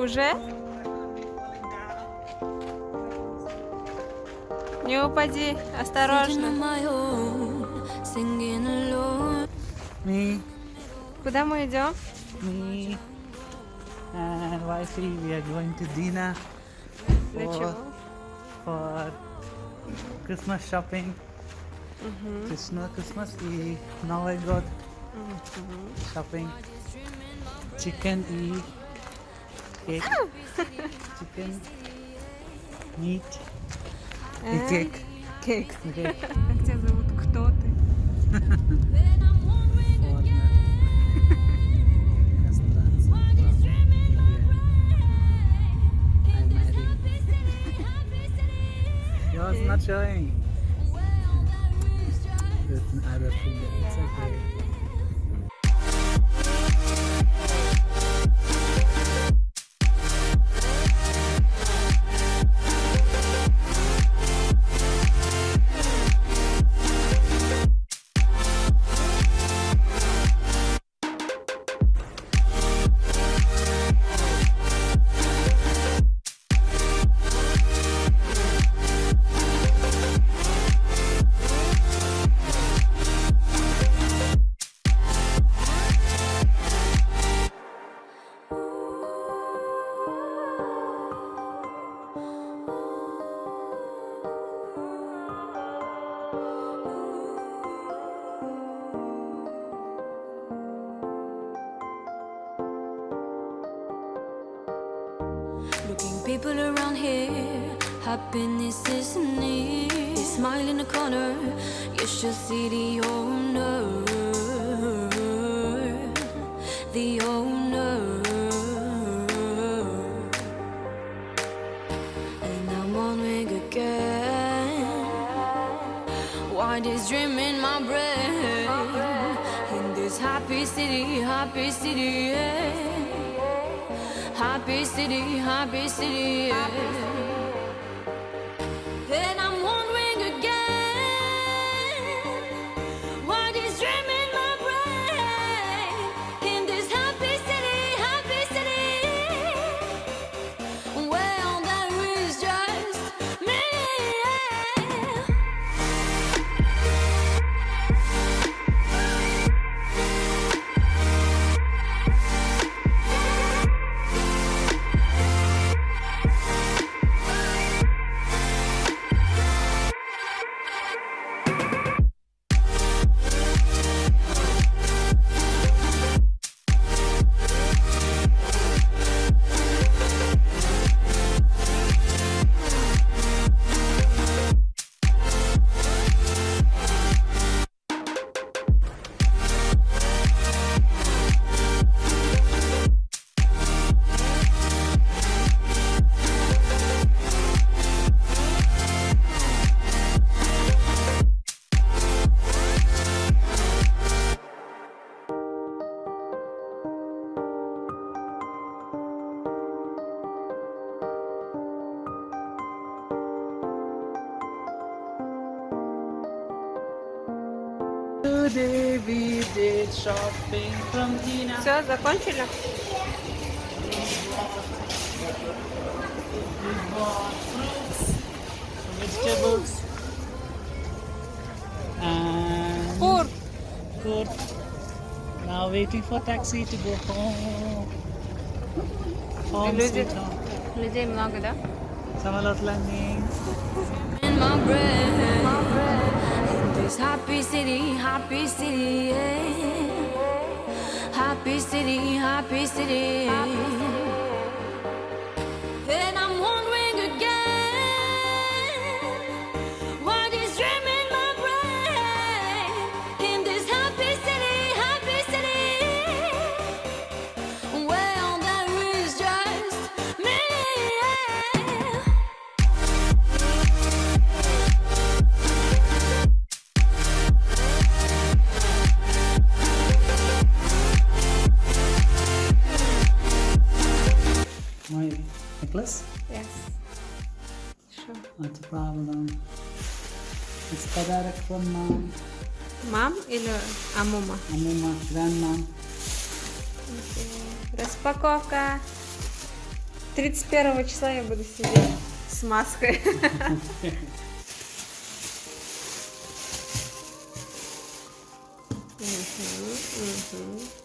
Уже? Не упади, осторожно. Me, Куда мы идем? me, and wifey, we are going to Dina Для for, чего? for Christmas shopping. Krishna Christmas и Новый год shopping. Chicken и cake. Chicken, meat и А, cake. Кейк. Okay. Как тебя зовут? Кто ты? Yours not showing. With other finger. It's okay. People around here, happiness is near. Smile in the corner, you should see the owner. The owner. And I'm wondering again, why this dream in my brain? In this happy city, happy city, yeah. Happy city, happy city, yeah. Today we did shopping from Tina. Все, закончили? We bought fruits, vegetables, and Фур. food. Now waiting for taxi to go home. Home Люди- sweet home. Людей много, да? Samalot landing. in my brain. This happy city, happy city, yeah. Happy city, happy city. And necklace? Yes. Що? Not a problem. It's подарок from mom. Мам или Амума? Amuma, grandmom. Распаковка. 31 числа я буду сидеть с маской. Мгм, мгм.